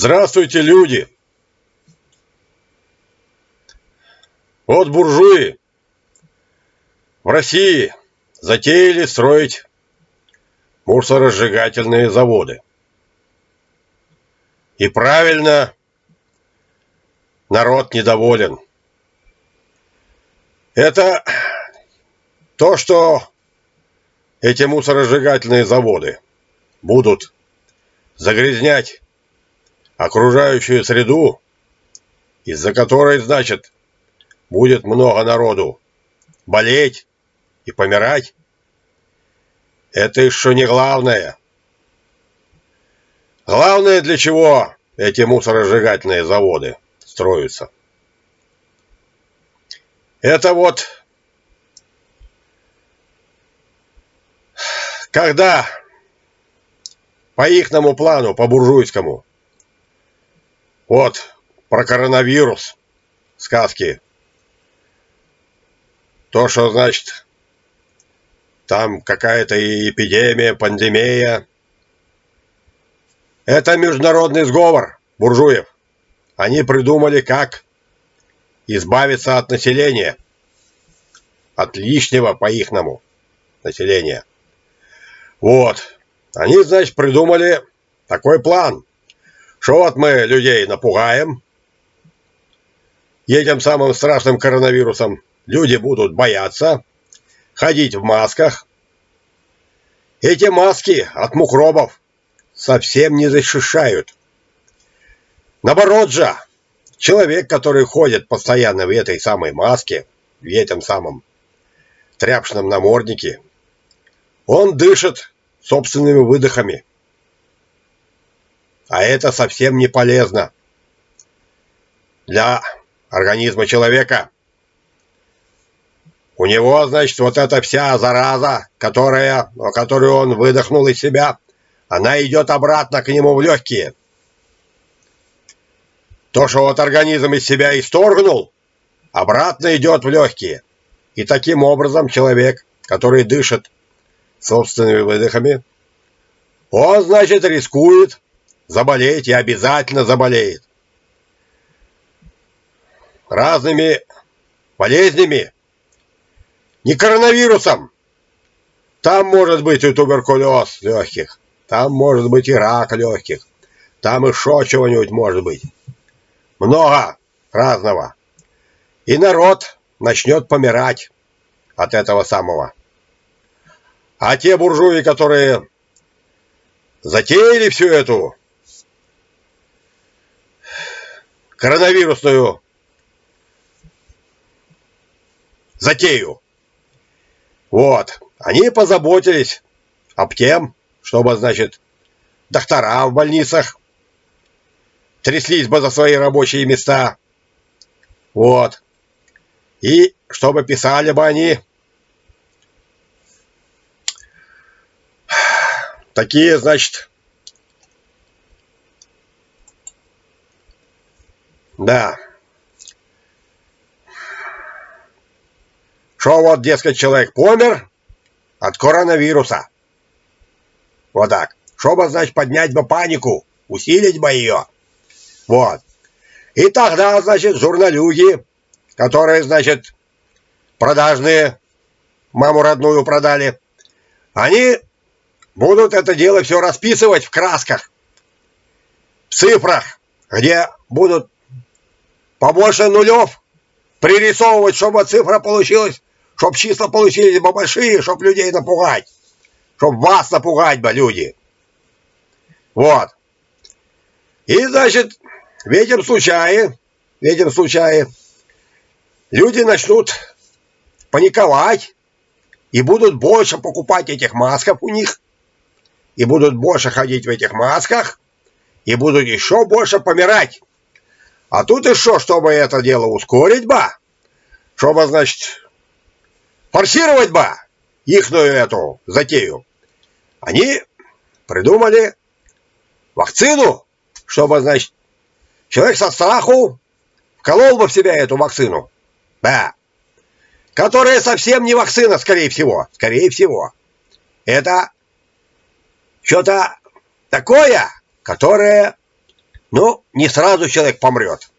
Здравствуйте, люди! Вот буржуи в России затеяли строить мусоросжигательные заводы. И правильно народ недоволен. Это то, что эти мусоросжигательные заводы будут загрязнять окружающую среду, из-за которой, значит, будет много народу болеть и помирать, это еще не главное. Главное, для чего эти мусоросжигательные заводы строятся. Это вот когда по ихному плану, по буржуйскому, вот про коронавирус сказки, то, что значит там какая-то эпидемия, пандемия, это международный сговор буржуев. Они придумали, как избавиться от населения, от лишнего по-ихному населения. Вот. Они, значит, придумали такой план, что вот мы людей напугаем этим самым страшным коронавирусом. Люди будут бояться, ходить в масках. Эти маски от мукробов совсем не защищают. Наоборот же, человек, который ходит постоянно в этой самой маске, в этом самом тряпочном наморднике, он дышит собственными выдохами. А это совсем не полезно для организма человека. У него, значит, вот эта вся зараза, которая, которую он выдохнул из себя, она идет обратно к нему в легкие. То, что вот организм из себя исторгнул, обратно идет в легкие. И таким образом человек, который дышит собственными выдохами, он, значит, рискует заболеть и обязательно заболеет. Разными болезнями, не коронавирусом. Там может быть и туберкулез легких, там может быть и рак легких, там еще чего-нибудь может быть. Много разного. И народ начнет помирать от этого самого. А те буржуи, которые затеяли всю эту коронавирусную затею, вот, они позаботились об тем, чтобы, значит, доктора в больницах тряслись бы за свои рабочие места. Вот. И чтобы писали бы они такие, значит, да, что вот, дескать, человек помер от коронавируса. Вот так. Чтобы, значит, поднять бы панику, усилить бы ее. Вот. И тогда, значит, журналюги, которые, значит, продажные, маму родную продали, они будут это дело все расписывать в красках, в цифрах, где будут побольше нулев пририсовывать, чтобы цифра получилась, чтобы числа получились бы большие, чтобы людей напугать, чтобы вас напугать бы, люди. Вот. И, значит, в этом случае, в этом случае люди начнут паниковать и будут больше покупать этих масков у них, и будут больше ходить в этих масках, и будут еще больше помирать. А тут еще, чтобы это дело ускорить бы, чтобы, значит, форсировать бы ихную эту затею, они придумали вакцину, чтобы, значит, человек со страху вколол бы в себя эту вакцину. Да. Которая совсем не вакцина, скорее всего. Скорее всего. Это что-то такое, которое Ну, не сразу человек помрет.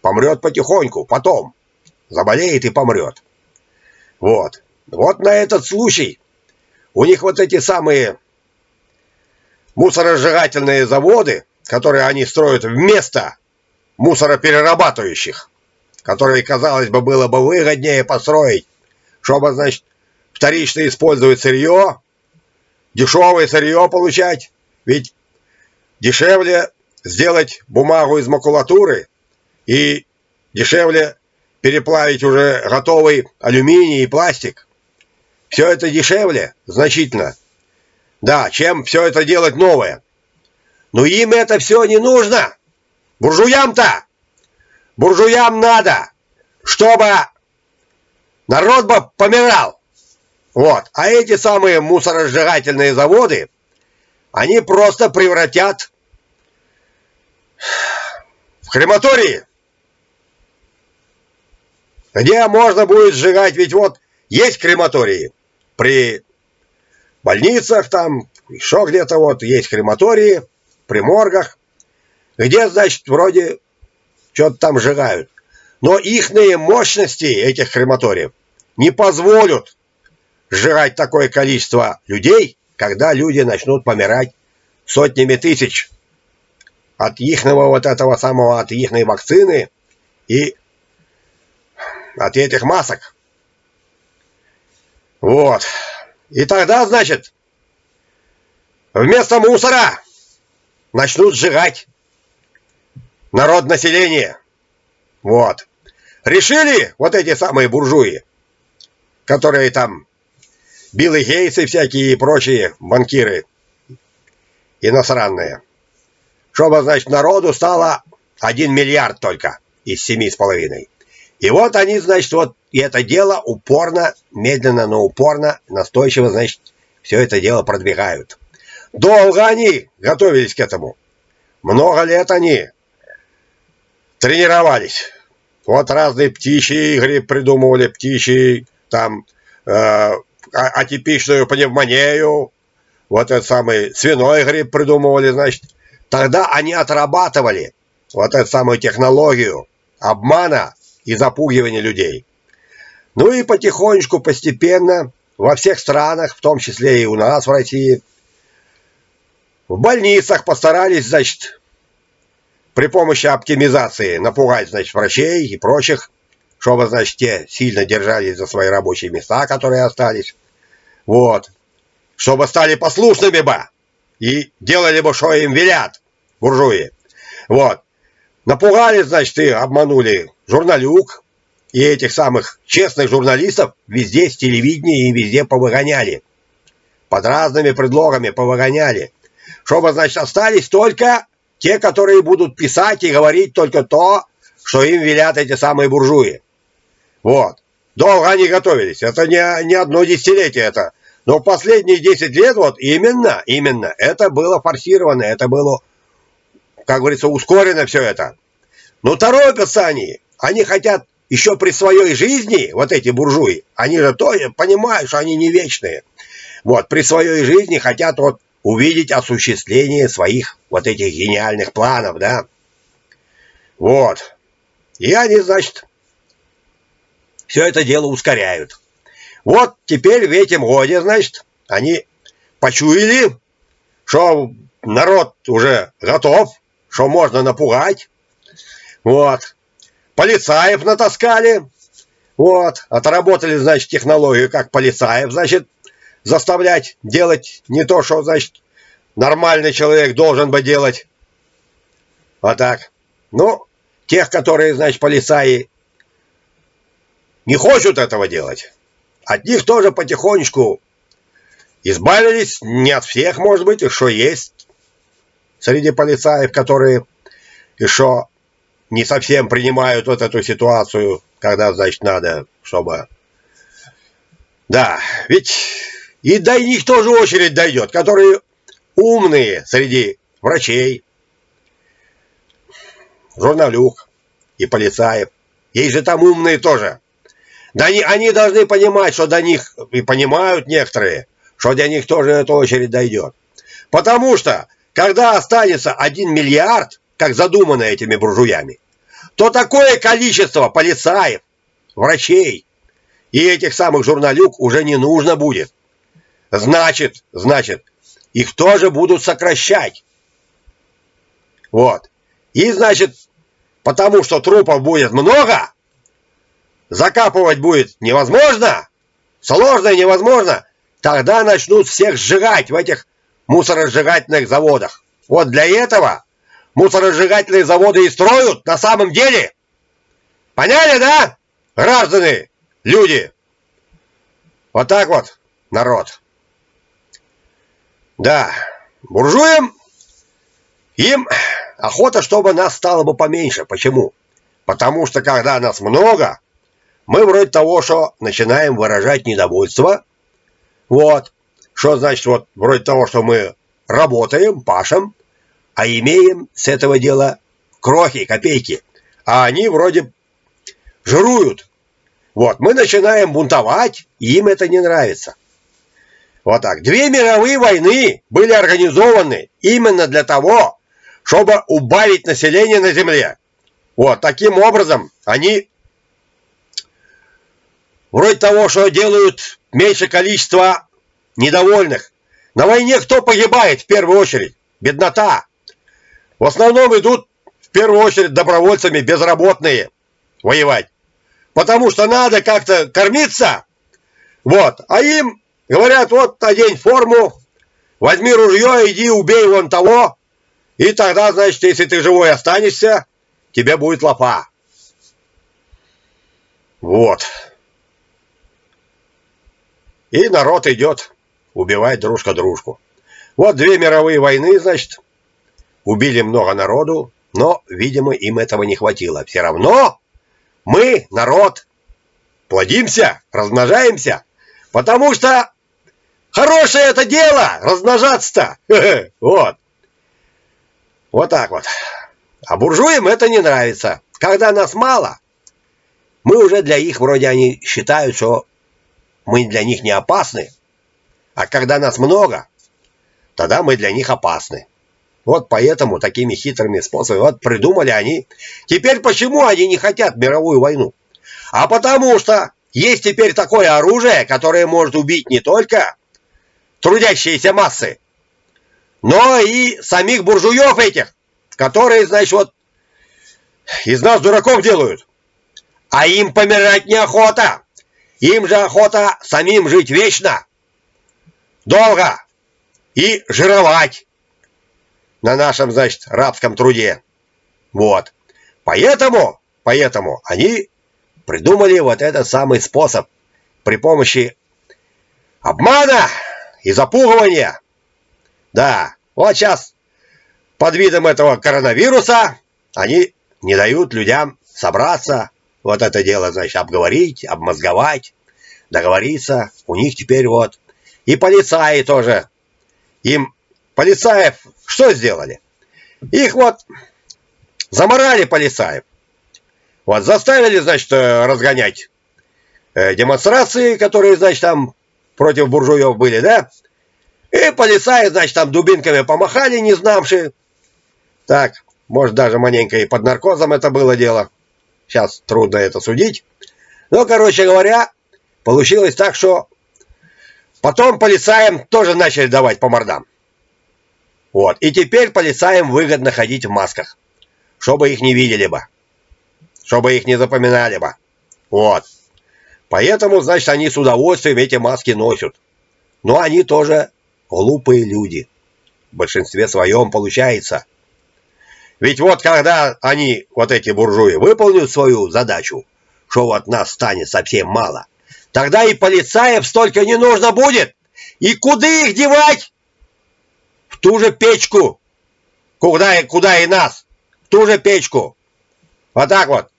Помрет потихоньку, потом. Заболеет и помрет. Вот. Вот на этот случай у них вот эти самые мусоросжигательные заводы, которые они строят вместо мусороперерабатывающих, которые, казалось бы, было бы выгоднее построить, чтобы, значит, вторично использовать сырье, дешевое сырье получать, ведь дешевле сделать бумагу из макулатуры и дешевле переплавить уже готовый алюминий и пластик. Все это дешевле значительно. Да, чем все это делать новое. Но им это все не нужно. Буржуям-то! Буржуям надо, чтобы народ бы помирал. Вот. А эти самые мусоросжигательные заводы, они просто превратят в крематории, где можно будет сжигать, ведь вот есть крематории. При больницах там, еще где-то вот есть крематории, при моргах, где, значит, вроде что-то там сжигают. Но ихные мощности этих крематориев не позволят сжигать такое количество людей, когда люди начнут помирать сотнями тысяч от ихного вот этого самого, от ихной вакцины и от этих масок. Вот. И тогда, значит, вместо мусора начнут сжигать народ населения. Вот. Решили вот эти самые буржуи, которые там Билл Гейтсы всякие и прочие банкиры иностранные, чтобы, значит, народу стало 1 миллиард только из семи с половиной. И вот они, значит, вот и это дело упорно, медленно, но упорно, настойчиво, значит, все это дело продвигают. Долго они готовились к этому. Много лет они тренировались. Вот разные птичьи игры придумывали, птичьи, там, э, атипичную пневмонию, вот этот самый свиной грипп придумывали, значит. Тогда они отрабатывали вот эту самую технологию обмана и запугивания людей. Ну и потихонечку, постепенно во всех странах, в том числе и у нас в России, в больницах постарались, значит, при помощи оптимизации напугать, значит, врачей и прочих, чтобы, значит, те сильно держались за свои рабочие места, которые остались. Вот. Чтобы стали послушными бы и делали бы, что им велят буржуи. Вот. Напугали, значит, и обманули журналюк и этих самых честных журналистов везде с телевидения и везде повыгоняли. Под разными предлогами повыгоняли. Чтобы, значит, остались только те, которые будут писать и говорить только то, что им велят эти самые буржуи. Вот. Долго они готовились. Это не, не одно десятилетие это. Но последние 10 лет вот именно, именно, это было форсировано, это было, как говорится, ускорено все это. Но торопятся они. Они хотят еще при своей жизни, вот эти буржуи, они же тоже понимают, что они не вечные. Вот, при своей жизни хотят вот увидеть осуществление своих вот этих гениальных планов, да. Вот. И они, значит, все это дело ускоряют. Вот теперь в этом годе, значит, они почуяли, что народ уже готов, что можно напугать. Вот. Полицаев натаскали. Вот. Отработали, значит, технологию, как полицаев, значит, заставлять делать не то, что, значит, нормальный человек должен бы делать. Вот так. Ну, тех, которые, значит, полицаи не хочут этого делать, от них тоже потихонечку избавились, не от всех, может быть, еще есть среди полицаев, которые еще не совсем принимают вот эту ситуацию, когда, значит, надо, чтобы... Да, ведь и до них тоже очередь дойдет, которые умные среди врачей, журналюк и полицаев. Есть же там умные тоже. Да они, они должны понимать, что до них, и понимают некоторые, что до них тоже эта очередь дойдет. Потому что, когда останется 1 миллиард, как задумано этими буржуями, то такое количество полицаев, врачей и этих самых журналюк уже не нужно будет. Значит, значит, их тоже будут сокращать. Вот. И, значит, потому что трупов будет много, закапывать будет невозможно, сложно и невозможно, тогда начнут всех сжигать в этих мусоросжигательных заводах. Вот для этого мусоросжигательные заводы и строят на самом деле. Поняли, да, граждане, люди? Вот так вот, народ. Да, буржуям, им охота, чтобы нас стало бы поменьше. Почему? Потому что когда нас много, мы вроде того, что начинаем выражать недовольство. Вот. Что значит вот вроде того, что мы работаем, пашем, а имеем с этого дела крохи, копейки. А они вроде жируют. Вот, мы начинаем бунтовать, и им это не нравится. Вот так. Две мировые войны были организованы именно для того, чтобы убавить население на Земле. Вот, таким образом они вроде того, что делают меньше количества недовольных. На войне кто погибает в первую очередь? Беднота. В основном идут в первую очередь добровольцами безработные воевать. Потому что надо как-то кормиться. Вот. А им говорят, вот одень форму, возьми ружье, иди убей вон того. И тогда, значит, если ты живой останешься, тебе будет лопа. Вот. И народ идет убивать дружка дружку. Вот две мировые войны, значит, убили много народу, но, видимо, им этого не хватило. Все равно мы, народ, плодимся, размножаемся, потому что хорошее это дело, размножаться-то. Вот. Вот так вот. А буржуям это не нравится. Когда нас мало, мы уже для их, вроде они считают, что мы для них не опасны. А когда нас много, тогда мы для них опасны. Вот поэтому такими хитрыми способами вот придумали они. Теперь почему они не хотят мировую войну? А потому что есть теперь такое оружие, которое может убить не только трудящиеся массы, но и самих буржуев этих, которые, значит, вот из нас дураков делают. А им помирать неохота. Им же охота самим жить вечно, долго и жировать на нашем, значит, рабском труде. Вот. Поэтому, поэтому они придумали вот этот самый способ при помощи обмана и запугивания. Да, вот сейчас под видом этого коронавируса они не дают людям собраться, вот это дело, значит, обговорить, обмозговать, договориться. У них теперь вот и полицаи тоже. Им полицаев что сделали? Их вот заморали полицаев. Вот заставили, значит, э, разгонять э, демонстрации, которые, значит, там против буржуев были, да? И полицаи, значит, там дубинками помахали, не знавшие. Так, может, даже маленько и под наркозом это было дело. Сейчас трудно это судить. Но, короче говоря, получилось так, что потом полицаям тоже начали давать по мордам. Вот. И теперь полицаям выгодно ходить в масках, чтобы их не видели бы, чтобы их не запоминали бы. Вот. Поэтому, значит, они с удовольствием эти маски носят. Но они тоже глупые люди. В большинстве своем получается. Ведь вот когда они, вот эти буржуи, выполнят свою задачу, что вот нас станет совсем мало, тогда и полицаев столько не нужно будет. И куда их девать? ту же печку, куда, куда и нас, в ту же печку. Вот так вот.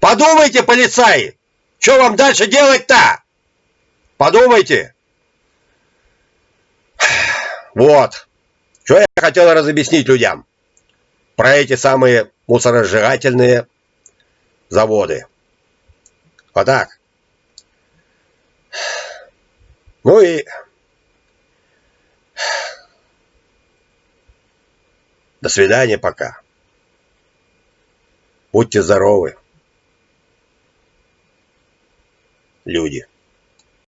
Подумайте, полицаи, что вам дальше делать-то? Подумайте. Вот. Что я хотел разобъяснить людям про эти самые мусоросжигательные заводы. Вот так. Ну и до свидания пока. Будьте здоровы, люди.